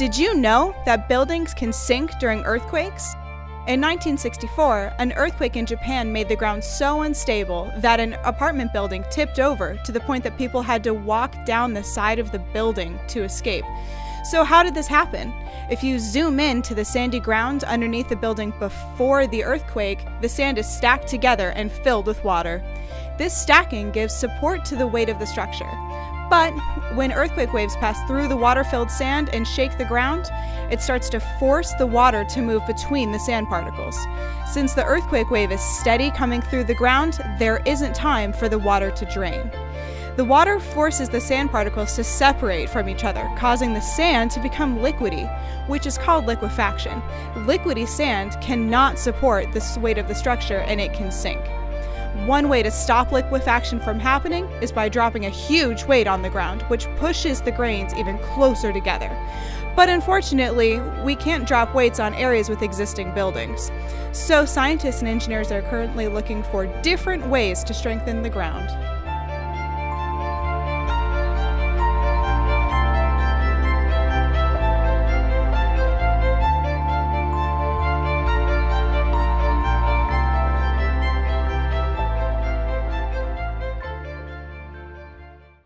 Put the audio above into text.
Did you know that buildings can sink during earthquakes? In 1964, an earthquake in Japan made the ground so unstable that an apartment building tipped over to the point that people had to walk down the side of the building to escape. So, how did this happen? If you zoom in to the sandy ground underneath the building before the earthquake, the sand is stacked together and filled with water. This stacking gives support to the weight of the structure. But when earthquake waves pass through the water filled sand and shake the ground, it starts to force the water to move between the sand particles. Since the earthquake wave is steady coming through the ground, there isn't time for the water to drain. The water forces the sand particles to separate from each other, causing the sand to become liquidy, which is called liquefaction. Liquidy sand cannot support the weight of the structure and it can sink. One way to stop liquefaction from happening is by dropping a huge weight on the ground, which pushes the grains even closer together. But unfortunately, we can't drop weights on areas with existing buildings. So, scientists and engineers are currently looking for different ways to strengthen the ground.